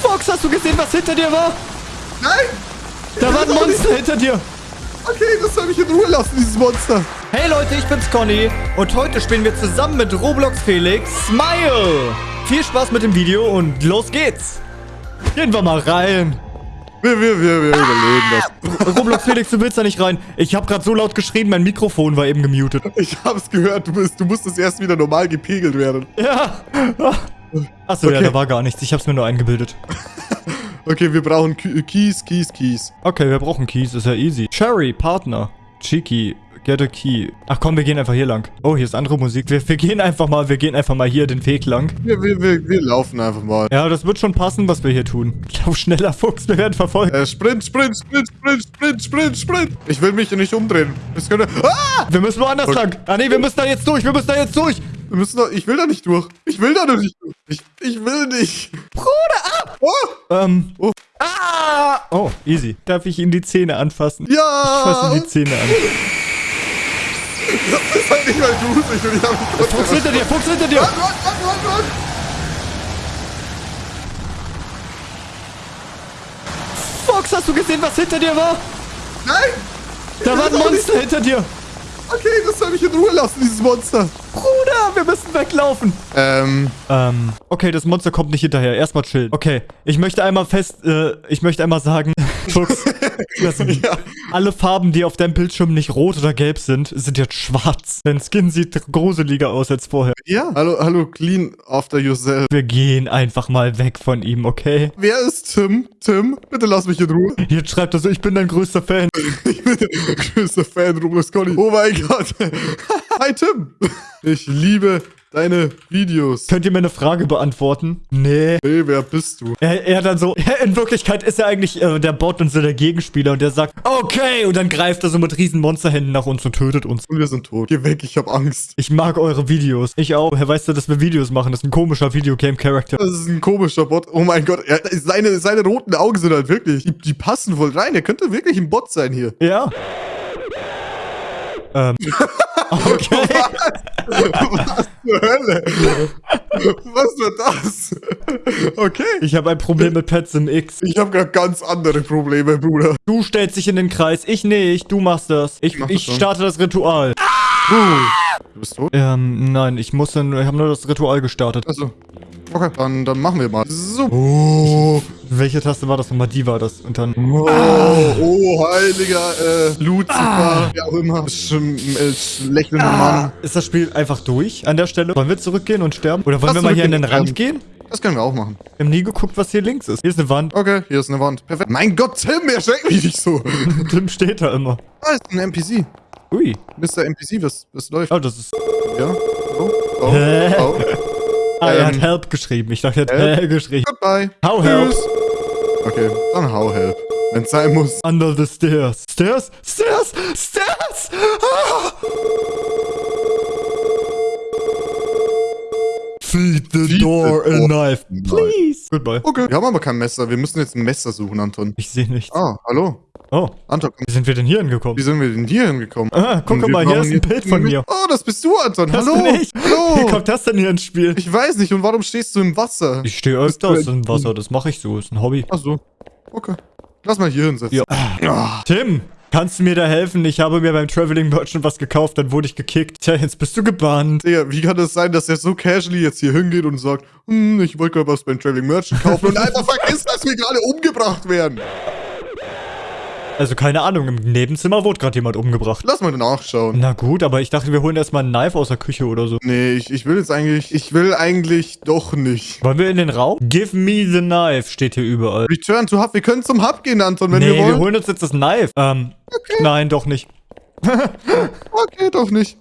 Fox, hast du gesehen, was hinter dir war? Nein! Da war ein Monster hinter dir. Okay, das soll mich in Ruhe lassen, dieses Monster. Hey Leute, ich bin's Conny und heute spielen wir zusammen mit Roblox Felix Smile. Viel Spaß mit dem Video und los geht's. Gehen wir mal rein. Wir, wir, wir, wir überleben das. Roblox Felix, du willst da nicht rein. Ich habe gerade so laut geschrien, mein Mikrofon war eben gemutet. Ich hab's gehört, du, bist, du musstest erst wieder normal gepegelt werden. Ja. Achso, ja, Okay. da war gar nichts. Ich hab's mir nur eingebildet. Okay, wir brauchen K Keys, Keys, Keys. Okay, wir brauchen Keys, ist ja easy. Cherry, Partner. Cheeky, get a key. Ach komm, wir gehen einfach hier lang. Oh, hier ist andere Musik. Wir, wir gehen einfach mal, wir gehen einfach mal hier den Weg lang. Wir, wir, wir, wir laufen einfach mal. Ja, das wird schon passen, was wir hier tun. Lauf schneller, Fuchs, wir werden verfolgt. Äh, Sprint, Sprint, Sprint, Sprint, Sprint, Sprint, Sprint. Ich will mich nicht umdrehen. Das könnte... Ah! Wir müssen woanders Okay. lang. Ah nee, wir müssen da jetzt durch, wir müssen da jetzt durch. Wir müssen doch... Ich will da nicht durch. Ich will da nicht durch. Ich, ich will nicht. Bruder, ah! Oh! Ähm. Oh. Ah! Oh, easy. Darf ich ihm die Zähne anfassen? Ich Ja! fasse ihm die Zähne an. Das ist halt nicht mal gruselig und ich hab mich kurz... Fuchs hinter dir, Fuchs hinter dir. Run, run, run, run, run. Fuchs, hast du gesehen, was hinter dir war? Nein! Da war ein will Monster hinter dir. Okay, das soll mich in Ruhe lassen, dieses Monster. Wir müssen weglaufen. Ähm, Ähm, okay, das Monster kommt nicht hinterher. Erstmal chillen. Okay, ich möchte einmal fest, äh, ich möchte einmal sagen, Fuchs, dass Ja. alle Farben, die auf deinem Bildschirm nicht rot oder gelb sind, sind jetzt schwarz. Dein Skin sieht gruseliger aus als vorher. ja. Hallo, hallo, clean after yourself. Wir gehen einfach mal weg von ihm, okay? Wer ist Tim? Tim, bitte lass mich in Ruhe. Jetzt schreibt er so, ich bin dein größter Fan. Ich bin der größte Fan Roblox Conny. Oh mein Gott. Hi Tim. Ich liebe deine Videos. Könnt ihr mir eine Frage beantworten? Nee. Hey, wer bist du? Er, er dann so, in Wirklichkeit ist er eigentlich äh, der Bot und so der Gegenspieler und der sagt, okay, und dann greift er so mit riesen Monsterhänden nach uns und tötet uns. Und wir sind tot. Geh weg, ich hab Angst. Ich mag eure Videos. Ich auch. Woher weißt du, dass wir Videos machen? Das ist ein komischer Videogame-Charakter. Das ist ein komischer Bot. Oh mein Gott. Er, seine, seine roten Augen sind halt wirklich. Die, die passen voll rein. Er könnte wirklich ein Bot sein hier. Ja. ähm. Okay. Was zur Hölle? Was war das? Okay. Ich habe ein Problem mit Pets im X. Ich habe gerade ganz andere Probleme, Bruder. Du stellst dich in den Kreis. Ich nicht. Du machst das. Ich, mach das ich starte das Ritual. Du bist tot? Ähm, nein. Ich muss dann, ich habe nur das Ritual gestartet. Achso. Okay, dann, dann machen wir mal. So. Oh. Welche Taste war das nochmal? Die war das. Und dann. Oh, oh heiliger äh, Lucifer, wie auch immer. Schm, äh, lächelnder Mann. Ist das Spiel einfach durch an der Stelle? Wollen wir zurückgehen und sterben? Oder wollen Lass wir mal hier in den. Rand gehen? Das können wir auch machen. Wir haben nie geguckt, was hier links ist. Hier ist eine Wand. Okay, hier ist eine Wand. Perfekt. Mein Gott, Tim, erschreckt mich nicht so. Tim steht da immer. Da ist ein NPC. Ui. Mr. NPC, was, was läuft? Oh, das ist... Ja. Oh, oh, oh. Ah, er hat Ähm. Help geschrieben. Ich dachte, er hat Help? Help geschrieben. Goodbye. How help? Okay, dann how help. Wenn's sein muss. Under the stairs. Stairs? Stairs? Stairs! Ah! Feed the Feed door the a door knife, please. Goodbye. Okay. Wir haben aber kein Messer. Wir müssen jetzt ein Messer suchen, Anton. Ich sehe nichts. Ah, hallo. Oh, Anton, wie sind wir denn hier hingekommen? wie sind wir denn hier hingekommen? Ah, guck mal, hier ist ein Bild von mir. Oh, das bist du, Anton. Das Hallo. bin ich. Wie Hallo. kommt das denn hier ins Spiel? Ich weiß nicht. Und warum stehst du im Wasser? Ich stehe öfters im Wasser, das mache ich so, ist ein Hobby. Ach so. Okay. Lass mal hier hinsetzen. Ja. Ah, Tim, kannst du mir da helfen? Ich habe mir beim Traveling Merchant was gekauft, dann wurde ich gekickt. Tja, jetzt bist du gebannt. Digga, wie kann das sein, dass er so casually jetzt hier hingeht und sagt, hm, ich wollte gerade was beim Traveling Merchant kaufen und einfach vergisst, dass wir gerade umgebracht werden? Also keine Ahnung, im Nebenzimmer wurde gerade jemand umgebracht. Lass mal nachschauen. Na gut, aber ich dachte, wir holen erstmal ein Knife aus der Küche oder so. Nee, ich, ich will jetzt eigentlich, ich will eigentlich doch nicht. Wollen wir in den Raum? Give me the knife, steht hier überall. Return to Hub, wir können zum Hub gehen, Anton, wenn nee, wir wir, wollen. holen uns jetzt das Knife. Ähm, nein, doch nicht. Okay, doch nicht.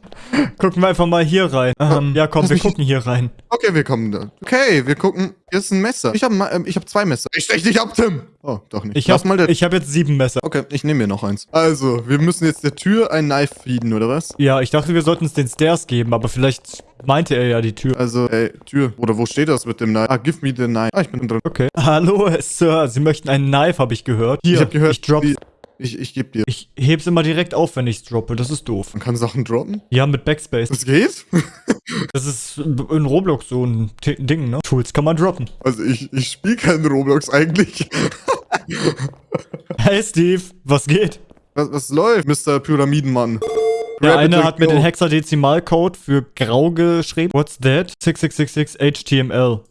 Gucken wir einfach mal hier rein. Ähm, ja, komm, Lass wir gucken hier rein. Okay, wir kommen da. Okay, wir gucken. Hier ist ein Messer. Ich habe ähm, ich hab zwei Messer. Ich stech dich ab, Tim. Oh, doch nicht. Ich Lass hab, jetzt sieben Messer. Okay, ich nehme mir noch eins. Also, wir müssen jetzt der Tür ein Knife feeden, oder was? Ja, ich dachte, wir sollten es den Stairs geben, aber vielleicht meinte er ja die Tür. Also, ey, Tür. Oder wo steht das mit dem Knife? Ah, give me the knife. Ah, ich bin drin. Okay. Hallo, Sir. Sie möchten einen Knife, habe ich gehört. Hier, Ich hab gehört, ich drop. die- Ich, ich geb dir. Ich heb's immer direkt auf, wenn ich's droppe. Das ist doof. Man kann Sachen droppen. Ja, mit Backspace. Das geht? Das ist in Roblox so ein Ding, ne? Tools kann man droppen. Also ich, ich spiele keinen Roblox eigentlich. Hey Steve, was geht? Was, was läuft, Mr. Pyramidenmann? Der Rabbit eine hat mir den Hexadezimalcode für grau geschrieben. What's that? 6666 HTML.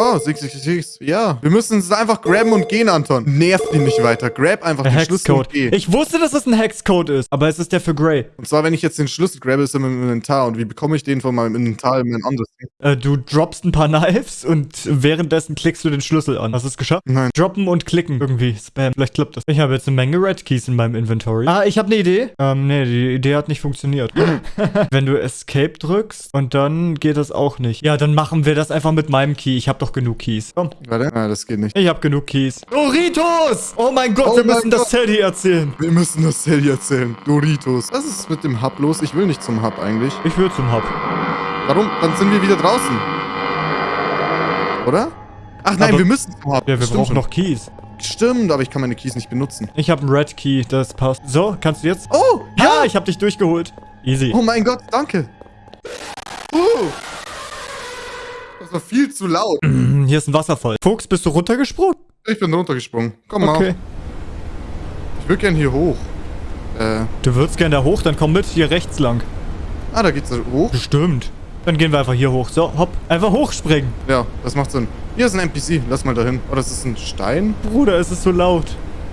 Oh, 666. Ja. Wir müssen es einfach grabben und gehen, Anton. Nerv ihn nicht weiter. Grab einfach Der den Schlüssel und Hexcode. geh. Ich wusste, dass es ein Hexcode ist, aber es ist der für Grey. Und zwar, wenn ich jetzt den Schlüssel grabbe, ist er meinem Inventar. Und wie bekomme ich den von meinem Inventar in mein anderes Ding? Äh, du droppst ein paar Knives und währenddessen klickst du den Schlüssel an. Hast du es geschafft? Nein. Droppen und klicken irgendwie. Spam. Vielleicht klappt das. Ich habe jetzt eine Menge Red Keys in meinem Inventory. Ah, ich habe eine Idee. Ähm, nee, die Idee hat nicht funktioniert. Wenn du Escape drückst und dann geht das auch nicht. Ja, dann machen wir das einfach mit meinem Key. Ich habe doch genug Keys. Komm. Warte. Ah, das geht nicht. Ich habe genug Keys. Doritos! Oh mein Gott, Oh wir mein müssen das Gott. Teddy erzählen. Wir müssen das Sally erzählen. Doritos. Was ist mit dem Hub los? Ich will nicht zum Hub eigentlich. Ich will zum Hub. Warum? Dann sind wir wieder draußen. Oder? Ach nein, Aber- wir müssen zum Hub. Ja, wir Stimmt brauchen schon. noch Keys. Stimmt, aber ich kann meine Keys nicht benutzen. Ich habe einen Red Key, das passt. So, kannst du jetzt? Oh! Ja, ich habe dich durchgeholt. Easy. Oh mein Gott, danke. Uh, das war viel zu laut. Hm, Hier ist ein Wasserfall. Fuchs, bist du runtergesprungen? Ich bin runtergesprungen. Komm mal. Okay. Ich will gern hier hoch. Äh, Du würdest gerne da hoch, dann komm mit hier rechts lang. ah, da geht's hoch. Bestimmt. Dann gehen wir einfach hier hoch. So, hopp. Einfach hochspringen. Ja, das macht Sinn. Hier ist ein NPC. Lass mal dahin. Oh, das ist ein Stein? Bruder, es ist so laut.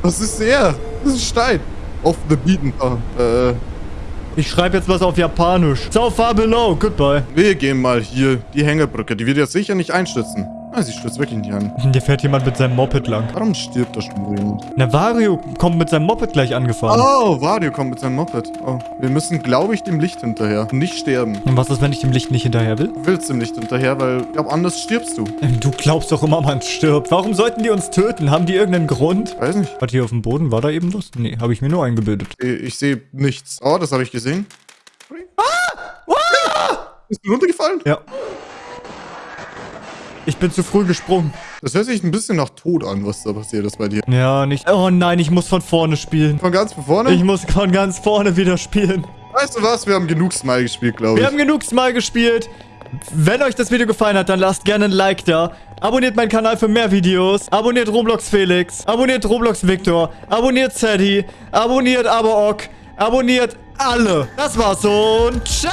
Was ist der? Das ist ein Stein. Off the beaten path. Äh, Ich schreibe jetzt was auf Japanisch. So far below. Goodbye. wir gehen mal hier. Die Hängebrücke. Die wird jetzt sicher nicht einstürzen. Ah, sie stürzt wirklich nicht an. Hier fährt jemand mit seinem Moped lang. Warum stirbt da schon jemand? Navario kommt mit seinem Moped gleich angefahren. Oh, Wario kommt mit seinem Moped. Oh, wir müssen, glaube ich, dem Licht hinterher. Nicht sterben. Und was ist, wenn ich dem Licht nicht hinterher will? Du willst dem Licht hinterher, weil ich glaube, anders stirbst du. Ähm, Du glaubst doch immer, man stirbt. Warum sollten die uns töten? Haben die irgendeinen Grund? Weiß nicht. Warte, hier auf dem Boden war da eben was? Nee, habe ich mir nur eingebildet. Ich, ich sehe nichts. Oh, das habe ich gesehen. Ah! Bist du runtergefallen? Ja. Ich bin zu früh gesprungen. Das hört sich ein bisschen nach Tod an, was da passiert ist bei dir. Ja, nicht. Oh nein, ich muss von vorne spielen. Von ganz von vorne? Ich muss von ganz vorne wieder spielen. weißt du was? Wir haben genug Smile gespielt, glaube Wir ich. haben genug Smile gespielt. Wenn euch das Video gefallen hat, dann lasst gerne ein Like da. Abonniert meinen Kanal für mehr Videos. Abonniert Roblox Felix. Abonniert Roblox Victor. Abonniert Sadie. Abonniert Aberok. Abonniert alle. Das war's und ciao!